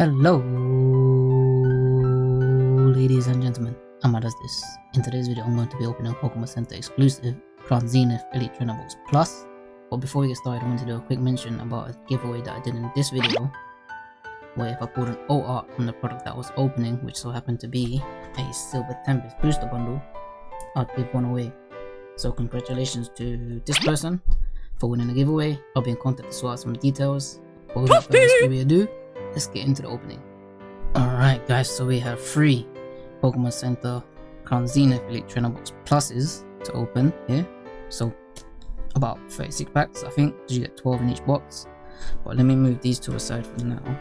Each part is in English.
Hello, ladies and gentlemen. Amma does this. In today's video, I'm going to be opening Pokemon Center exclusive Crown Zenith Elite Trainer Box Plus. But before we get started, I want to do a quick mention about a giveaway that I did in this video, where if I pulled an O art from the product that I was opening, which so happened to be a Silver Tempest Booster Bundle, I'd give one away. So congratulations to this person for winning the giveaway. I'll be in contact to sort out some details. But without further ado, let's get into the opening. Alright guys, so we have three Pokemon Center Zenith Elite Trainer Box Pluses to open here. So about 36 packs I think, you get 12 in each box. But let me move these two aside for now.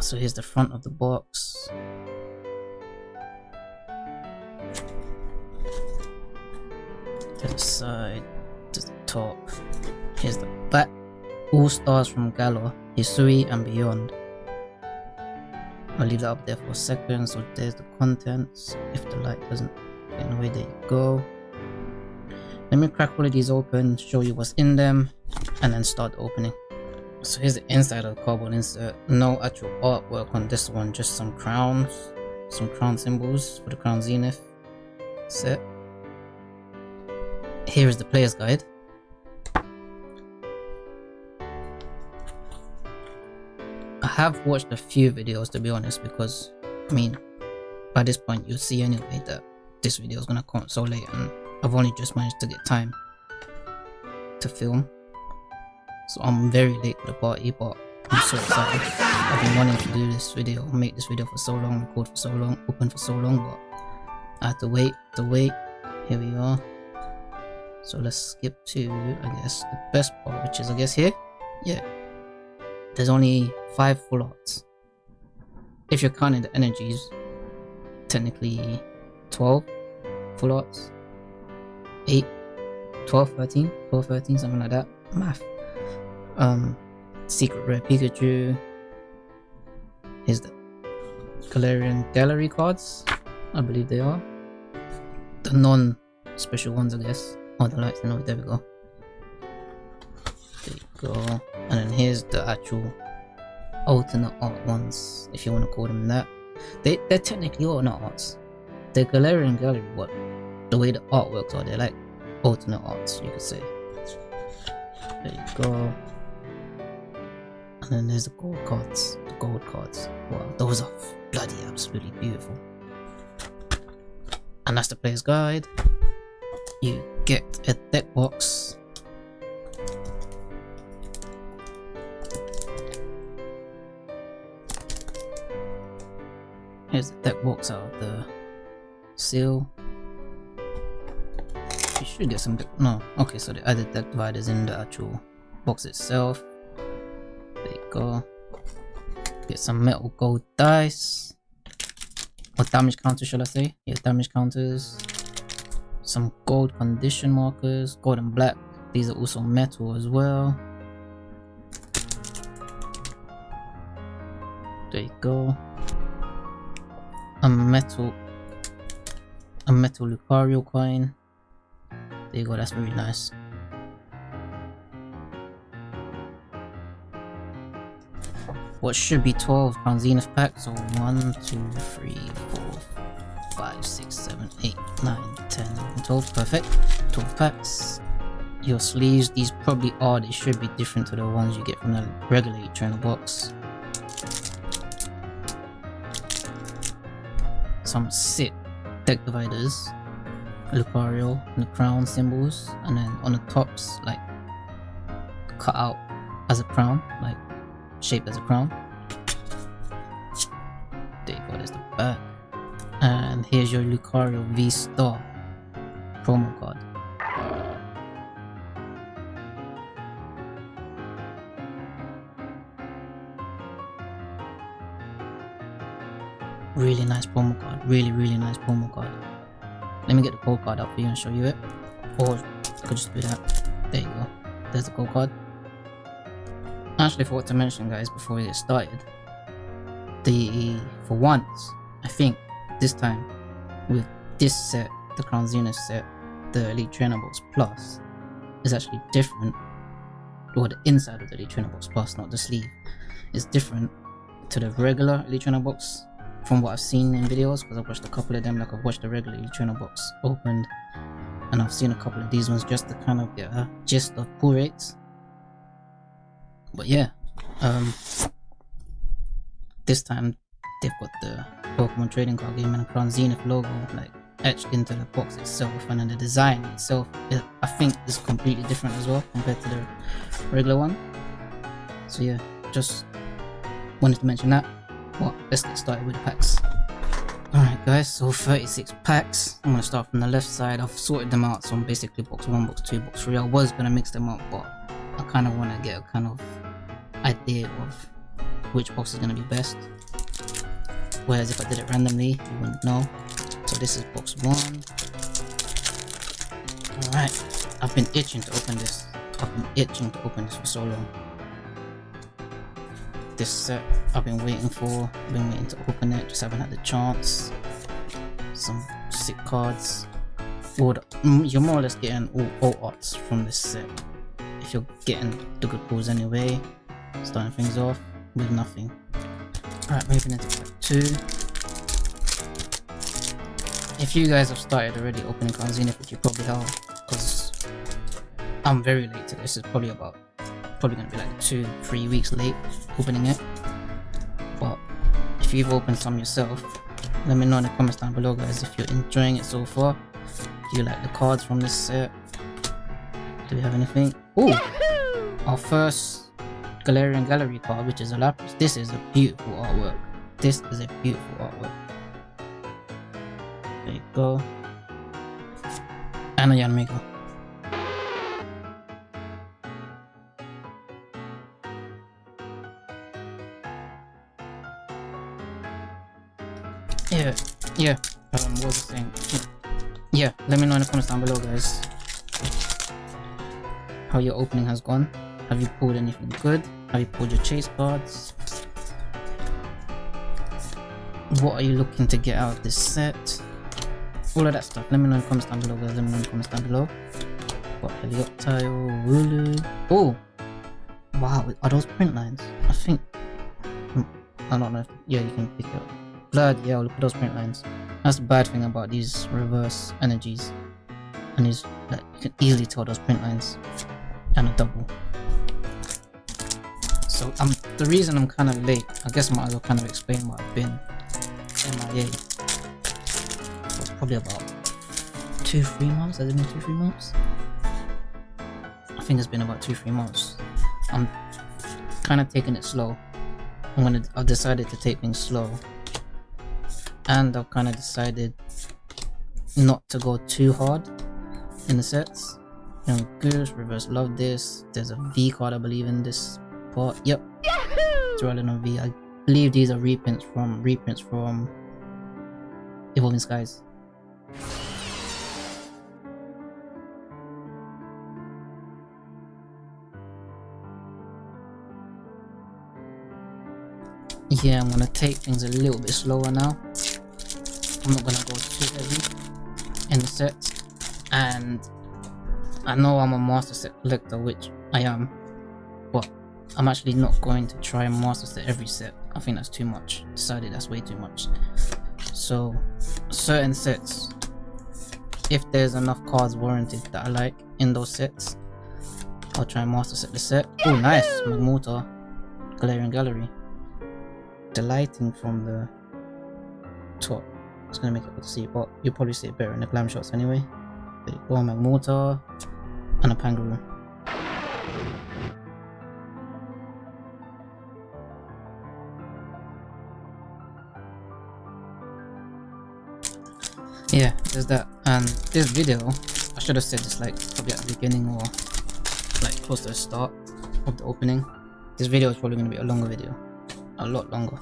So here's the front of the box. To the side, to the top. The back. All stars from Galar, Hisui and beyond. I'll leave that up there for a second. So there's the contents. If the light doesn't get in the way, there you go. Let me crack all of these open, show you what's in them, and then start opening. So here's the inside of the cardboard insert. No actual artwork on this one, just some crowns, some crown symbols for the Crown Zenith set. Here is the player's guide. Have watched a few videos to be honest because I mean by this point you'll see anyway that this video is gonna come so late and I've only just managed to get time to film. So I'm very late to the party but I'm so excited. I've been wanting to do this video make this video for so long record for so long open for so long but I had to wait to wait. Here we are. So let's skip to I guess the best part which is I guess here? Yeah there's only five full arts. If you're counting the energies, technically 12 full arts. 8, 12, 13, 12, 13, something like that. Math. Um, Secret Rare Pikachu. Here's the Galarian Gallery cards. I believe they are. The non-special ones, I guess. Oh, the lights, no, there we go. There you go. And then here's the actual alternate art ones if you want to call them that. They, they're technically alternate arts. The galarian gallery what the way the art works are they're like alternate arts you could say. There you go. And then there's the gold cards the gold cards. Wow those are bloody absolutely beautiful. And that's the player's guide. You get a deck box Here's deck box out of the seal. You should get some no. Okay, so the other deck dividers in the actual box itself. There you go. Get some metal gold dice. Or damage counters should I say? Yeah, damage counters. Some gold condition markers, gold and black. These are also metal as well. There you go a metal a metal Lucario coin. There you go, that's very nice. What should be 12 Crown Zenith packs? So 1, 2, 3, 4, 5, 6, 7, 8, 9, 10, 11, 12. Perfect. 12 packs. Your sleeves, these probably are, they should be different to the ones you get from the regular trainer box. Some sit deck dividers, Lucario, and the crown symbols, and then on the tops, like cut out as a crown, like shaped as a crown. There you go, there's the back. And here's your Lucario V Star promo card. Really nice promo card. Really, really nice promo card. Let me get the code card up for you and show you it. Or I could just do that. There you go. There's the code card. I actually forgot to mention guys before we get started. The for once, I think this time with this set, the Crown Zenith set, the Elite Trainer Box Plus is actually different or the inside of the Elite Trainer Box Plus, not the sleeve, is different to the regular Elite Trainer Box from what I've seen in videos because I've watched a couple of them like I've watched the regular Trainer Box opened and I've seen a couple of these ones just to kind of get a gist of pull rates. But yeah um this time they've got the Pokemon trading card game and Crown Zenith logo like etched into the box itself and then the design itself I think is completely different as well compared to the regular one. So yeah just wanted to mention that well let's get started with the packs. Alright guys so 36 packs. I'm gonna start from the left side. I've sorted them out so I'm basically box 1 box 2 box 3 I was gonna mix them up but I kind of want to get a kind of idea of which box is gonna be best. Whereas if I did it randomly you wouldn't know. So this is box 1 alright I've been itching to open this. I've been itching to open this for so long this set I've been waiting for, been waiting to open it, just haven't had the chance. Some sick cards. The, mm, you're more or less getting all, all arts from this set. If you're getting the good pulls anyway, starting things off with nothing. Alright, moving into pack 2. If you guys have started already opening in which you probably have, because I'm very late to this, it's probably about probably gonna be like two, three weeks late opening it. But if you've opened some yourself, let me know in the comments down below guys if you're enjoying it so far. Do you like the cards from this set? Do we have anything? Oh! Our first Galarian Gallery card, which is a Lapras. This is a beautiful artwork. This is a beautiful artwork. There you go. And a Yanmega. Yeah, yeah. Um, what was I saying? Yeah, let me know in the comments down below, guys. How your opening has gone. Have you pulled anything good? Have you pulled your chase cards? What are you looking to get out of this set? All of that stuff. Let me know in the comments down below, guys. Let me know in the comments down below. Got Helioptile, Wooloo. Oh! Wow, are those print lines? I think... I don't know. If, yeah, you can pick it up. Blood, yeah, look at those print lines. That's the bad thing about these reverse energies. And is like you can easily tell those print lines. And a double. So um the reason I'm kinda late, I guess I might as well kind of explain what I've been MIA. For probably about two, three months. Has it been two, three months? I think it's been about two, three months. I'm kind of taking it slow. I'm gonna. I've decided to take things slow and I've kind of decided not to go too hard in the sets. Young Goose, Reverse Love this. There's a V card I believe in this part. Yep. Duraludon V. I believe these are reprints from reprints from Evolving Skies. Yeah, I'm gonna take things a little bit slower now. I'm not gonna go too heavy in the sets. And I know I'm a master set collector, which I am, but I'm actually not going to try and master set every set. I think that's too much. Decided that's way too much. So certain sets, if there's enough cards warranted that I like in those sets, I'll try and master set the set. Oh nice, Magmortar, Galarian Gallery. The lighting from the top it's gonna make it hard to see, but you'll probably see it better in the glam shots anyway. There you go, Magmortar and a Pangoro. Yeah, there's that. And this video, I should have said this like probably at the beginning or like close to the start of the opening. This video is probably going to be a longer video. A lot longer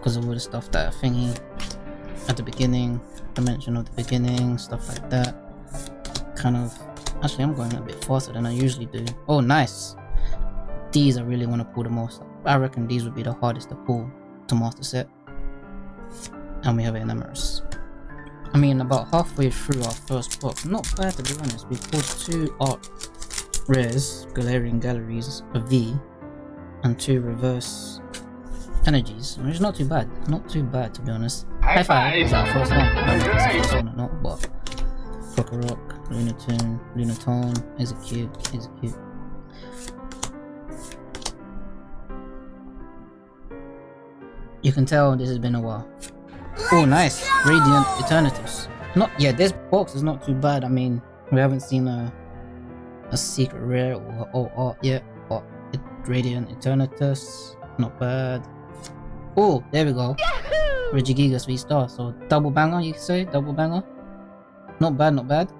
because of all the stuff that thingy at the beginning, the mention of the beginning, stuff like that. Kind of, actually I'm going a bit faster than I usually do. Oh nice! These I really want to pull the most. I reckon these would be the hardest to pull to master set. And we have an. I mean about halfway through our first box, not bad to be honest, we pulled two art rares, Galarian Galleries, a V, and two reverse energies, which is not too bad. Not too bad to be honest. High, five! Is that first one? I don't know if it's the first one or not, but Krokorok, Lunatone, Lunatone, Exeggcute, Exeggcute. You can tell this has been a while. Oh, nice. Radiant Eternatus. Not yeah, this box is not too bad. I mean, we haven't seen a a secret rare or or art yet, but it, Radiant Eternatus, not bad. Oh, there we go. Regigigas V star. So double banger, you could say double banger. Not bad, not bad.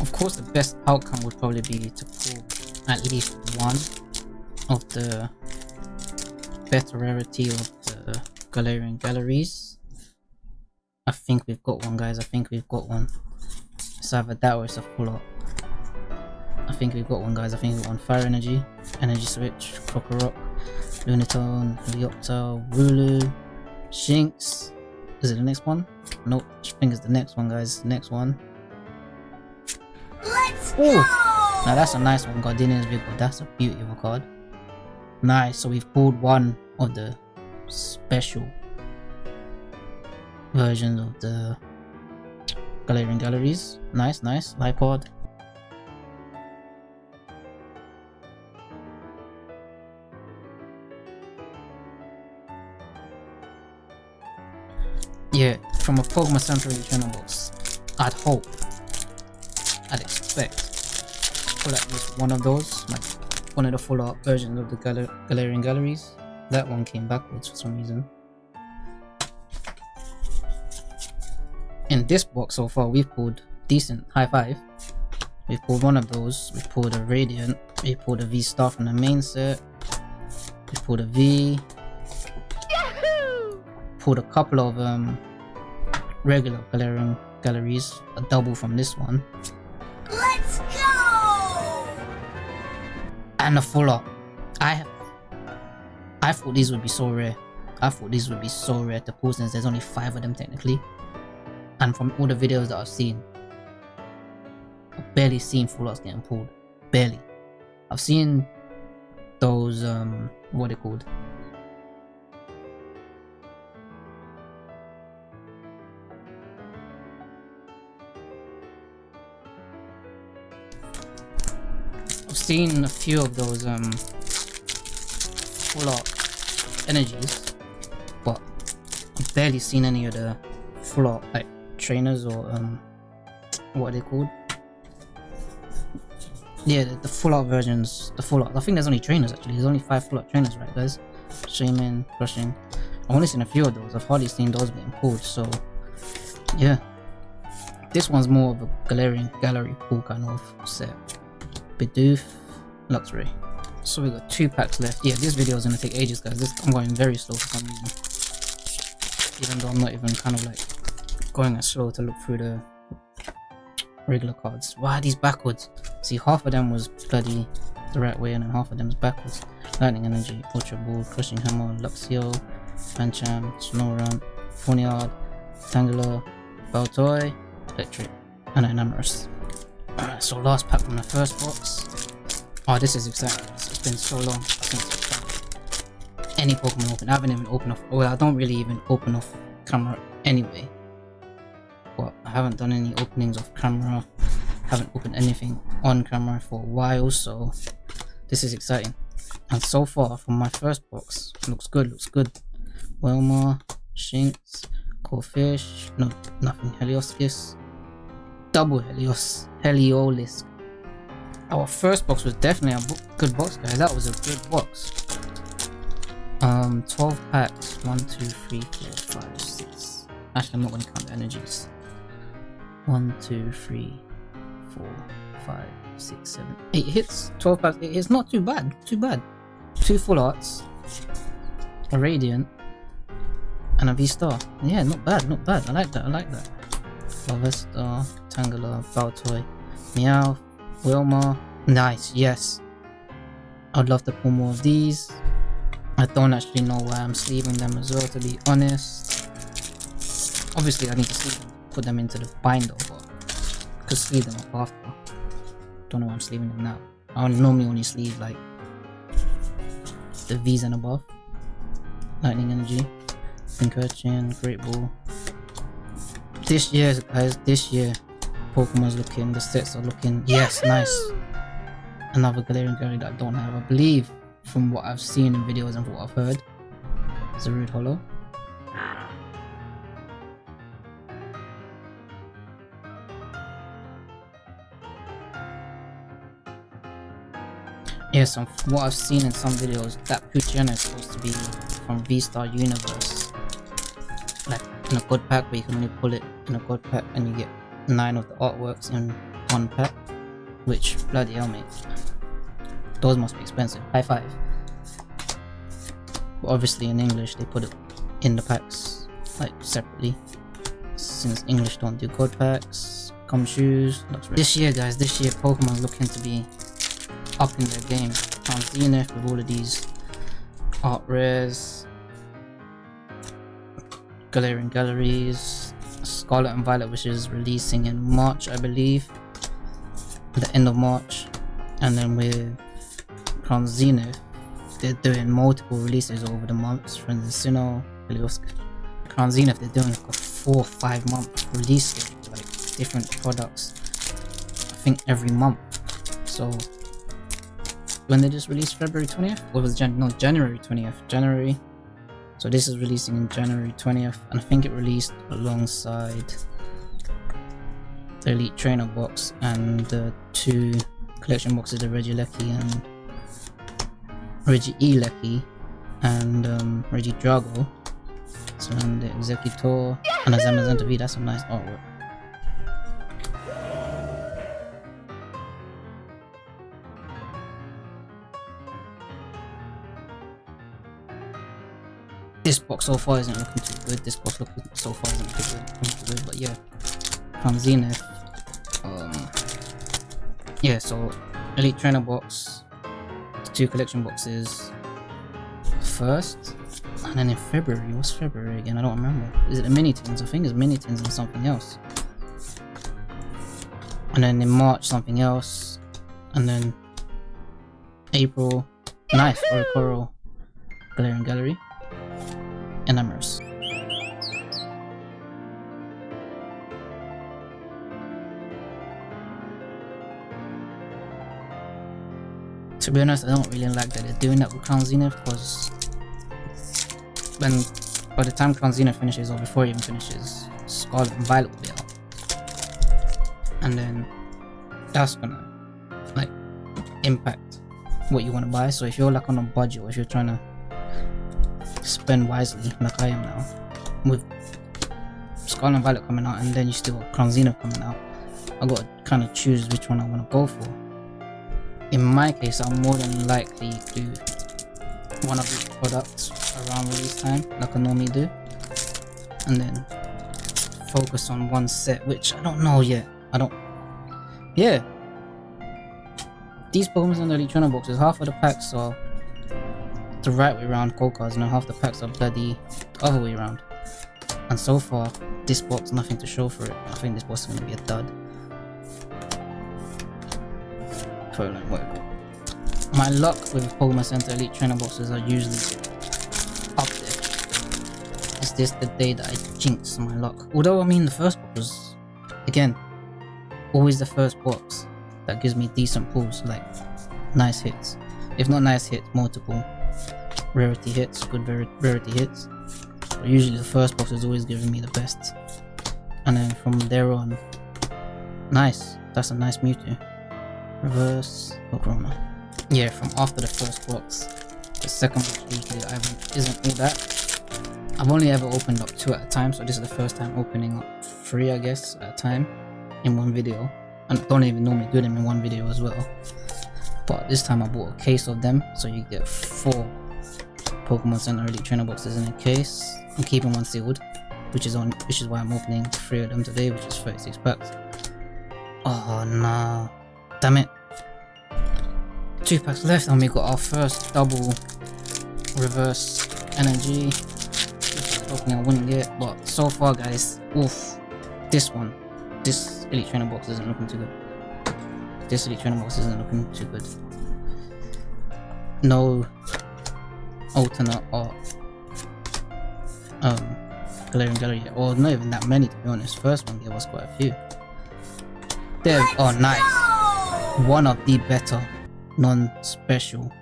Of course, the best outcome would probably be to pull at least one of the better rarity of the Galarian Galleries. I think we've got one, guys. I think we've got one. It's either that or it's a full up. I think we've got one, guys. I think we've got one. Fire Energy, Energy Switch, Krokorok, Lunatone, Helioptile, Wooloo, Shinx. Is it the next one? Nope. I think it's the next one, guys. Next one. Let's Ooh! Now that's a nice one, Gardenia's Vigor. That's a beautiful card. Nice, so we've pulled one of the special versions of the Galarian Galleries. Nice, nice. Lipod. Yeah, from a Pokemon Center channel box, I'd hope, I'd expect pull at least one of those, like one of the full versions of the Gal Galarian Galleries. That one came backwards for some reason. In this box so far, we've pulled decent high five. We pulled one of those. We pulled a Radiant. We pulled a V Star from the main set. We pulled a V. Yahoo! Pulled a couple of um regular Galarian galleries, a double from this one. Let's go! and a full art. I I thought these would be so rare. I thought these would be so rare to pull since there's only five of them technically. And from all the videos that I've seen, I've barely seen full getting pulled. Barely. I've seen those um what are they called? I've seen a few of those um full art energies, but I've barely seen any of the like trainers or um what are they called? Yeah, the, the full art versions, the full art. I think there's only trainers actually. There's only five full art trainers, right, guys? Shaman, crushing. I've only seen a few of those. I've hardly seen those being pulled. So, yeah, this one's more of a Galarian gallery pull kind of set. Bidoof, Luxray. So we got two packs left. Yeah, this video is gonna take ages, guys. This, I'm going very slow for some reason. Even though I'm not even kind of like going as slow to look through the regular cards. Why are these backwards? See, half of them was bloody the right way, and then half of them is backwards. Lightning Energy, Ultra Ball, Crushing Hammer, Luxio, Pancham, Snorunt, Ponyard, Tangela, Baltoy, Electrike, and Enamorus. Alright, so last pack from the first box. Oh, this is exciting. It's been so long since any Pokemon open. I haven't even opened off. Well, I don't really even open off camera anyway. But I haven't done any openings off camera. Haven't opened anything on camera for a while, so this is exciting. And so far, from my first box, looks good. Looks good. Wilma, Shinx, Corphish. No, nothing. Heliolisk. Double Helios. Heliolisk. Our first box was definitely a good box, guys. That was a good box. Um, 12 packs. 1, 2, 3, 4, 5, 6. Actually, I'm not going to count the energies. 1, 2, 3, 4, 5, 6, 7, 8 hits. 12 packs. 8 hits. Not too bad. Too bad. Two full arts. A Radiant. And a V-Star. Yeah, not bad. Not bad. I like that. I like that. Larvesta, Tangela, Baltoy, Meow, Wilma. Nice, yes. I'd love to pull more of these. I don't actually know why I'm sleeving them as well, to be honest. Obviously, I need to sleeve them, put them into the binder, but I could sleeve them up after. Don't know why I'm sleeving them now. I normally only sleeve like the V's and above. Lightning Energy, Pincurchin, Great Ball. This year, guys, this year, Pokemon's looking, the sets are looking, yes, nice. Another Galarian Gary that I don't have, I believe from what I've seen in videos and what I've heard. It's a rude hollow. Yes, from what I've seen in some videos, that Poochyena is supposed to be from V-Star Universe. Like in a god pack where you can only pull it in a god pack and you get 9 of the artworks in one pack. Which, bloody hell mate. Those must be expensive. High five. But obviously in English they put it in the packs like separately. Since English don't do god packs, come shoes. This year guys, this year Pokemon looking to be up in their game. I'm seeing with all of these art rares, Galarian Galleries, Scarlet and Violet which is releasing in March I believe. The end of March. And then with Crown Zenith, they're doing multiple releases over the months. from the you know, Crown Zenith, they're doing like a four or five month release like different products. I think every month. So when they just released February 20th? What was Jan? No, January 20th. January. So this is releasing in January 20th, and I think it released alongside the Elite Trainer box and the two collection boxes, the Regieleki and Regieleki and um, Regidrago. So and the Exeggutor and a Zamazenta V, that's some nice artwork. Box so far isn't looking too good. This box looking so far isn't looking too good, but yeah. From Zenith. Um, yeah, so Elite Trainer box, two collection boxes first, and then in February, what's February again? I don't remember. Is it the mini tins? I think it's mini tins and something else. And then in March, something else, and then April, nice Oricorio Galarian Gallery, and. To be honest, I don't really like that they're doing that with Crown Zenith because when by the time Crown Zenith finishes or before it even finishes, Scarlet and Violet will be out. And then that's gonna like impact what you want to buy. So if you're like on a budget or if you're trying to spend wisely like I am now with Scarlet and Violet coming out and then you still got Zenith coming out, I gotta kind of choose which one I want to go for in my case, I'm more than likely to one of these products around release time, like I normally do, and then focus on one set, which I don't know yet. I don't. Yeah. These Pokemon in the Trainer boxes, half of the packs are the right way around gold cards, and half the packs are bloody the other way around. And so far, this box, nothing to show for it. I think this box is going to be a dud. My luck with Pokemon Center Elite Trainer boxes are usually up there. Is this the day that I jinx my luck? Although, I mean, the first box was, again, always the first box that gives me decent pulls, like nice hits. If not nice hits, multiple rarity hits, good rarity hits. Usually the first box is always giving me the best. And then from there on, nice. That's a nice Mewtwo. Reverse Corona. Yeah, from after the first box, the second box weekly isn't all that. I've only ever opened up two at a time, so this is the first time opening up three, I guess, at a time in one video. And I don't even normally do them in one video as well. But this time I bought a case of them, so you get four Pokemon Center Elite Trainer boxes in a case. I'm keeping one sealed, which is on, which is why I'm opening three of them today, which is 36 packs. Oh no. Damn it. Two packs left and we got our first double reverse energy. Hoping I wouldn't get, but so far, guys, oof, this one, this elite trainer box isn't looking too good. This elite trainer box isn't looking too good. No alternate or um Galarian Gallery, or not even that many to be honest. First one there was quite a few. There, oh nice. One of the better non-special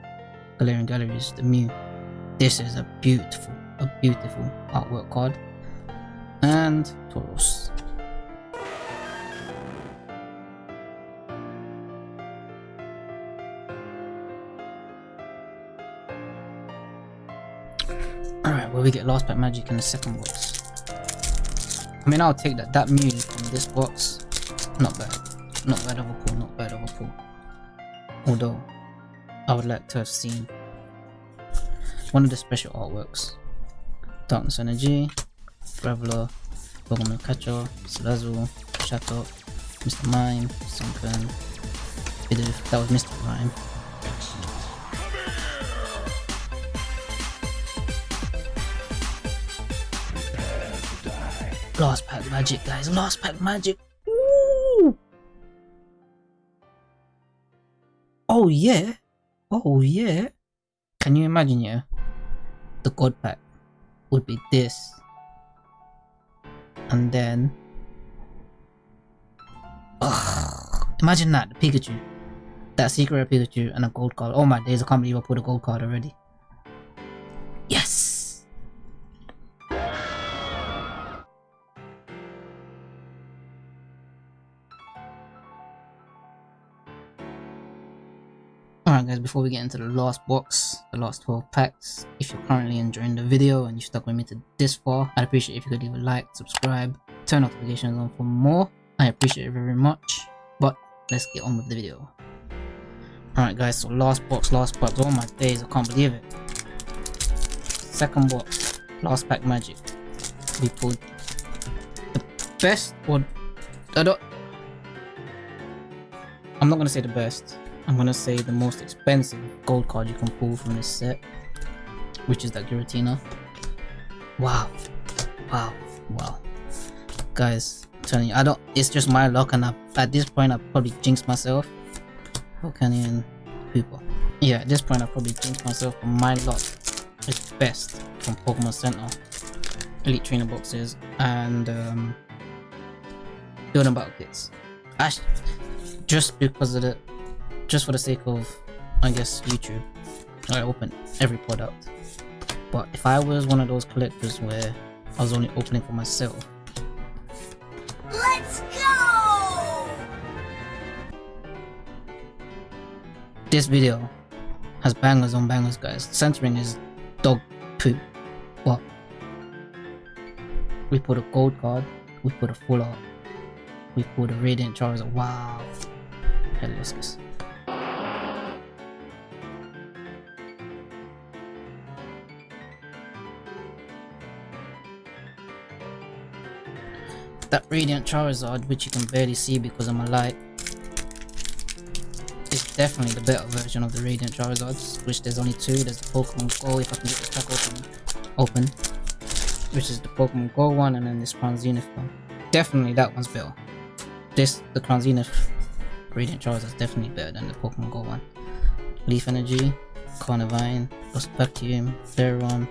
Galarian Galleries, the Mew. This is a beautiful, a beautiful artwork card. And Tauros. We get last pack magic in the second box. I mean I'll take that. That Mew from this box, not bad. Not bad of a pull, not bad of a pull. Although, I would like to have seen one of the special artworks. Darkness Energy, Graveler, Pokemon Catcher, Salazzle, Shadow, Mr. Mime, Sunkern, that was Mr. Mime. Last pack magic, guys. Last pack magic. Ooh. Oh yeah. Oh yeah. Can you imagine? Yeah, the god pack would be this, and then. Ugh, imagine that the Pikachu, that secret Pikachu, and a gold card. Oh my days! I can't believe I put a gold card already. Before we get into the last box, the last 12 packs, if you're currently enjoying the video and you stuck with me to this far, I'd appreciate if you could leave a like, subscribe, turn notifications on for more. I appreciate it very much, but let's get on with the video. Alright guys, so last box, last box, oh my days, I can't believe it. Second box, last pack magic. We pulled the best, or I don't, I'm not gonna say the best, I'm gonna say the most expensive gold card you can pull from this set, which is that Giratina. Wow, wow, wow, guys, I'm telling you, I don't. It's just my luck, and I, at this point, I probably jinxed myself. Volcanion, people. Yeah, at this point, I probably jinxed myself. But my luck is best from Pokemon Center, Elite Trainer boxes, and um, building battle kits. Just because of the just for the sake of, I guess, YouTube, I open every product. But if I was one of those collectors where I was only opening for myself, Let's go! this video has bangers on bangers, guys. Centering is dog poo. But we put a gold card, we put a full art, we put a radiant Charizard. Wow, Heliolisk. That Radiant Charizard, which you can barely see because of my light, is definitely the better version of the Radiant Charizards, which there's only two. There's the Pokemon Go, if I can get this pack open, open, which is the Pokemon Go one, and then this Crown Zenith one. Definitely that one's better. This, the Crown Zenith Radiant Charizard is definitely better than the Pokemon Go one. Leaf Energy, Carnivine, Lost Vacuum, Flareon,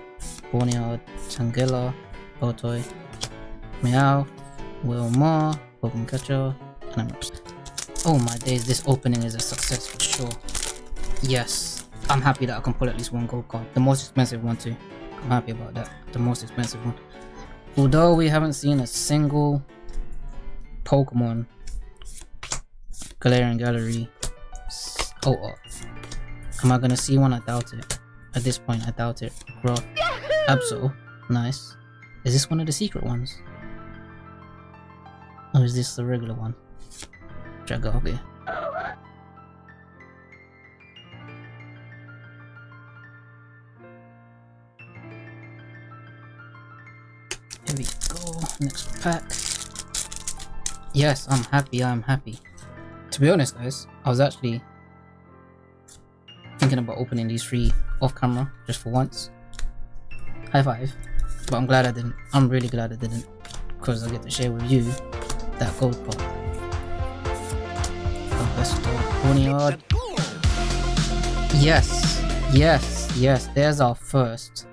Tangela, Baltoy, Meow, Wilmar, Pokemon Catcher, and I'm Oh my days, this opening is a success for sure. Yes, I'm happy that I can pull at least one gold card. The most expensive one too. I'm happy about that. The most expensive one. Although we haven't seen a single Pokemon Galarian Gallery oh, oh. Am I gonna see one? I doubt it. At this point, I doubt it. Bro. Absol. Nice. Is this one of the secret ones? Or is this the regular one? Jagagi. Here we go. Next pack. Yes, I'm happy. I'm happy. To be honest, guys, I was actually thinking about opening these three off camera just for once. high five. But I'm glad I didn't. I'm really glad I didn't. Because I get to share with you that gold. Oh, let's go. Yes. Yes. Yes. There's our first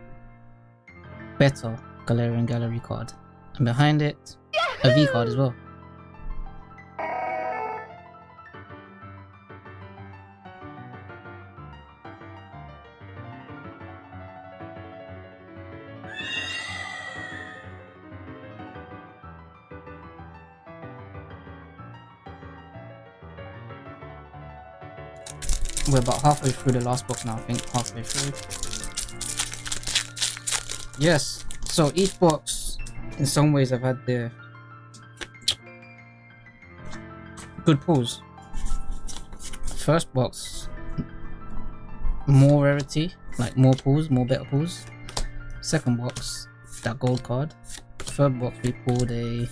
better Galarian Gallery card. And behind it, a V card as well. We're about halfway through the last box now, I think. Halfway through. Yes. So each box, in some ways, I've had the good pulls. First box, more rarity, like more pulls, more better pulls. Second box, that gold card. Third box, we pulled a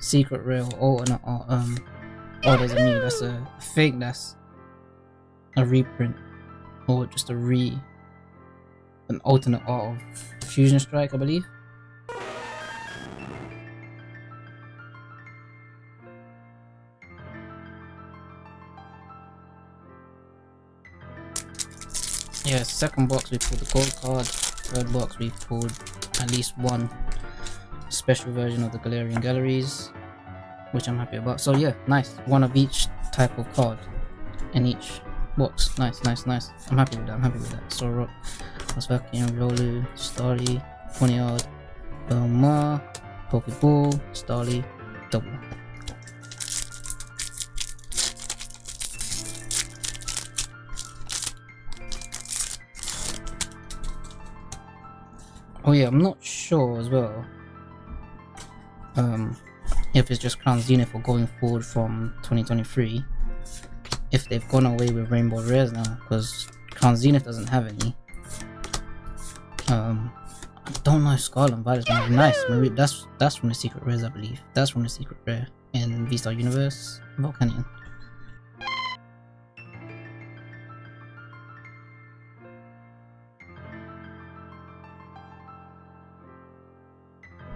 secret rare or alternate art. Um, oh, there's a new. That's a fake. That's a reprint or just a re an alternate art of Fusion Strike, I believe. Yeah, second box we pulled the gold card, third box we pulled at least one special version of the Galarian Galleries, which I'm happy about. So yeah, nice. One of each type of card in each box. Nice, nice, nice. I'm happy with that. I'm happy with that. Sorok, Osvakian, Rolu, Starly, Ponyard, Belmar, Pokeball, Starly, double. Oh yeah, I'm not sure as well. Um, if it's just Crown Zenith or going forward from 2023 if they've gone away with rainbow rares now because Crown Zenith doesn't have any. Um, I don't know if Scarlet and Violet's gonna be nice. Maybe that's that's from the secret rares, I believe. That's from the secret rare in V-Star Universe Volcanion.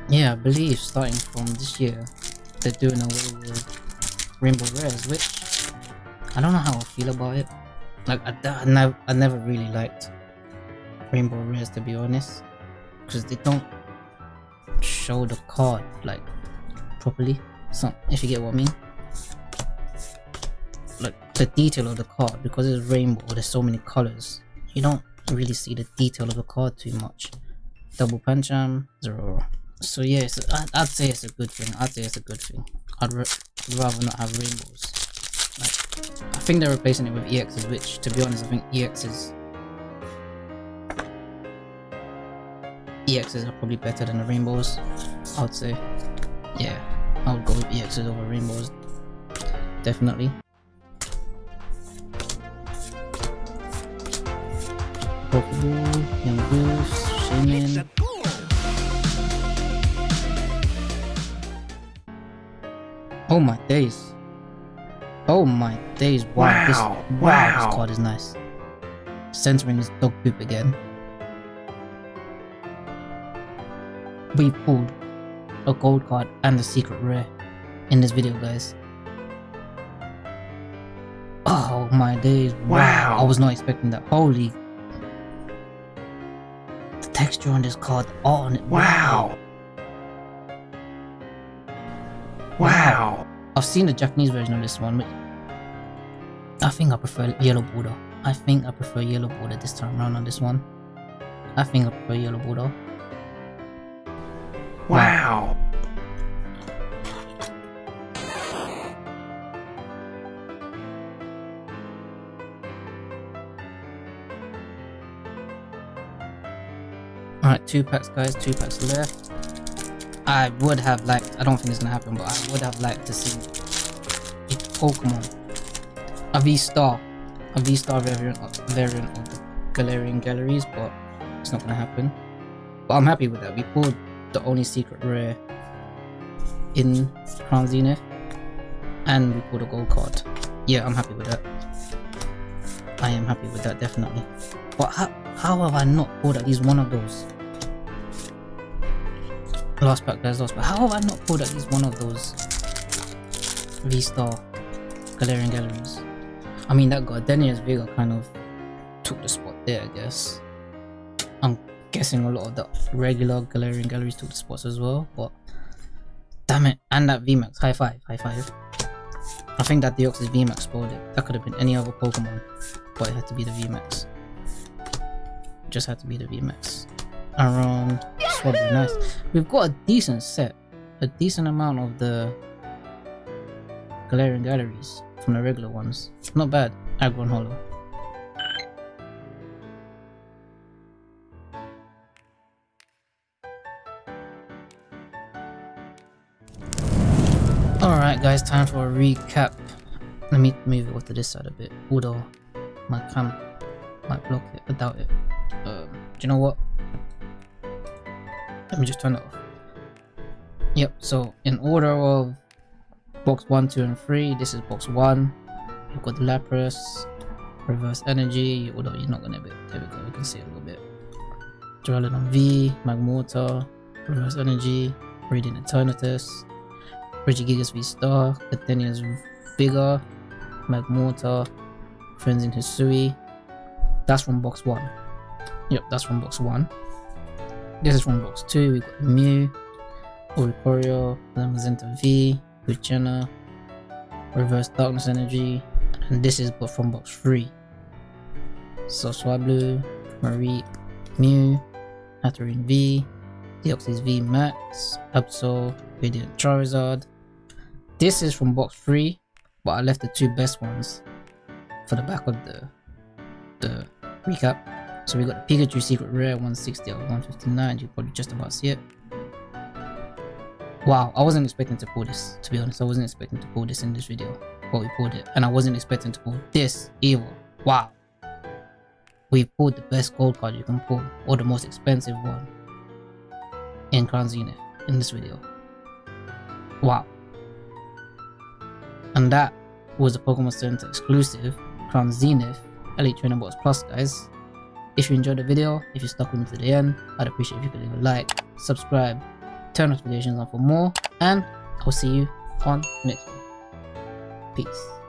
Yeah, I believe starting from this year, they're doing away with rainbow rares, which I don't know how I feel about it. Like I, I never, I never really liked Rainbow Rares to be honest, because they don't show the card like properly. So if you get what I mean, like the detail of the card because it's rainbow. There's so many colors. You don't really see the detail of the card too much. Double Pancham, um, zero. So yeah, I'd, I'd say it's a good thing. I'd say it's a good thing. I'd rather not have rainbows. I think they're replacing it with EXs, which, to be honest, I think EXs... EXs are probably better than the rainbows, I would say. Yeah, I would go with EXs over rainbows. Definitely. Pokeball, Young Goose, Shaymin. Oh my days. Oh my days, wow, wow this wow, wow, this card is nice. Centering is dog poop again. We pulled a gold card and a secret rare in this video guys. Oh my days, wow. wow. I was not expecting that. Holy the texture on this card on it. Wow. Wow. I've seen the Japanese version of this one, but I think I prefer yellow border. I think I prefer yellow border this time around on this one. I think I prefer yellow border. Wow. Alright, two packs guys, two packs left. I would have liked, I don't think it's gonna happen, but I would have liked to see a Pokemon, a V-Star, a V-Star variant, variant of the Galarian Galleries, but it's not gonna happen. But I'm happy with that. We pulled the only secret rare in Crown Zenith, and we pulled a gold card. Yeah, I'm happy with that. I am happy with that, definitely. But how, how have I not pulled at least one of those? Last pack, guys, last pack. How have I not pulled at least one of those V-Star Galarian Galleries? I mean, that Gardenia's Vigor kind of took the spot there, I guess. I'm guessing a lot of the regular Galarian Galleries took the spots as well, but damn it. And that VMAX, high five, high five. I think that Deoxys VMAX spoiled it. That could have been any other Pokemon, but it had to be the VMAX. Just had to be the VMAX. Around nice. We've got a decent set, a decent amount of the Galarian Galleries from the regular ones. Not bad. Aggron Hollow. Alright guys, time for a recap. Let me move it to this side a bit. Although my cam might block it, I doubt it. Um, do you know what? Let me just turn it off. Yep, so in order of box 1, 2, and 3, this is box 1. You've got the Lapras, Reverse Energy, although you're not gonna be there we go, you can see a little bit. Duraludon V, Magmortar, Reverse Energy, Radiant Eternatus, Regigigas V Star, Athenia's Vigor, Magmortar, Friends in Hisui. That's from box 1. Yep, that's from box 1. This is from box 2. We got Mew, Oricorio, Zamazenta V, Luciana, Reverse Darkness Energy, and this is from box 3. So Swablu, Marie, Mew, Hatterene V, Deoxys V Max, Absol, Radiant Charizard. This is from box 3, but I left the two best ones for the back of the the recap. So we got the Pikachu Secret Rare 160 out of 159, you probably just about see it. Wow, I wasn't expecting to pull this, to be honest, I wasn't expecting to pull this in this video, but we pulled it. And I wasn't expecting to pull this either. Wow. We pulled the best gold card you can pull, or the most expensive one in Crown Zenith in this video. Wow. And that was a Pokemon Center exclusive Crown Zenith Elite Trainer Box Plus guys. If you enjoyed the video, if you stuck with me to the end, I'd appreciate if you could leave a like, subscribe, turn notifications on for more, and I'll see you on next one. Peace.